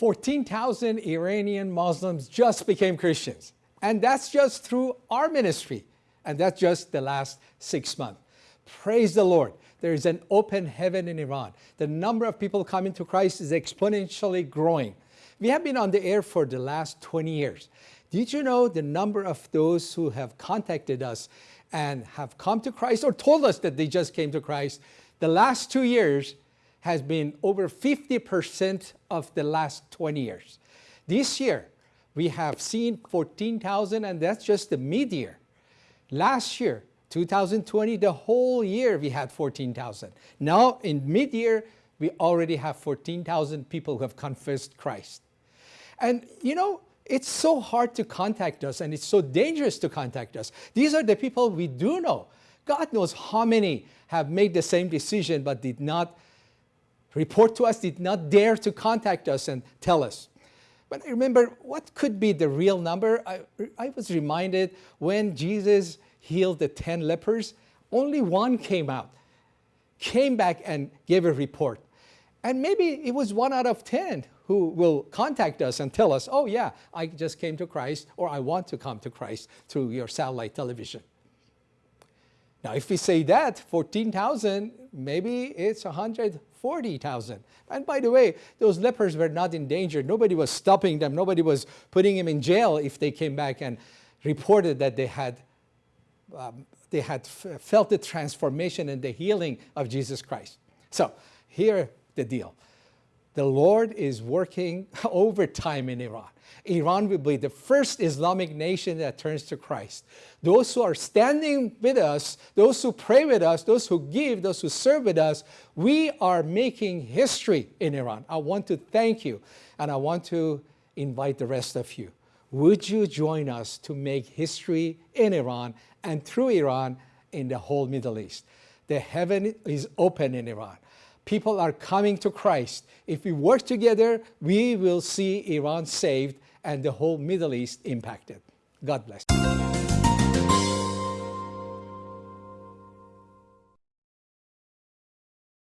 14,000 Iranian Muslims just became Christians. And that's just through our ministry. And that's just the last six months. Praise the Lord. There is an open heaven in Iran. The number of people coming to Christ is exponentially growing. We have been on the air for the last 20 years. Did you know the number of those who have contacted us and have come to Christ or told us that they just came to Christ? The last two years, has been over 50% of the last 20 years. This year, we have seen 14,000 and that's just the mid-year. Last year, 2020, the whole year we had 14,000. Now in mid-year, we already have 14,000 people who have confessed Christ. And you know, it's so hard to contact us and it's so dangerous to contact us. These are the people we do know. God knows how many have made the same decision but did not report to us, did not dare to contact us and tell us. But I remember, what could be the real number? I, I was reminded when Jesus healed the 10 lepers, only one came out, came back and gave a report. And maybe it was one out of 10 who will contact us and tell us, oh yeah, I just came to Christ or I want to come to Christ through your satellite television. Now, if we say that, 14,000, maybe it's 140,000. And by the way, those lepers were not in danger. Nobody was stopping them. Nobody was putting them in jail if they came back and reported that they had, um, they had felt the transformation and the healing of Jesus Christ. So here the deal. The Lord is working overtime in Iran. Iran will be the first Islamic nation that turns to Christ. Those who are standing with us, those who pray with us, those who give, those who serve with us, we are making history in Iran. I want to thank you and I want to invite the rest of you. Would you join us to make history in Iran and through Iran in the whole Middle East? The heaven is open in Iran people are coming to Christ. If we work together, we will see Iran saved and the whole Middle East impacted. God bless.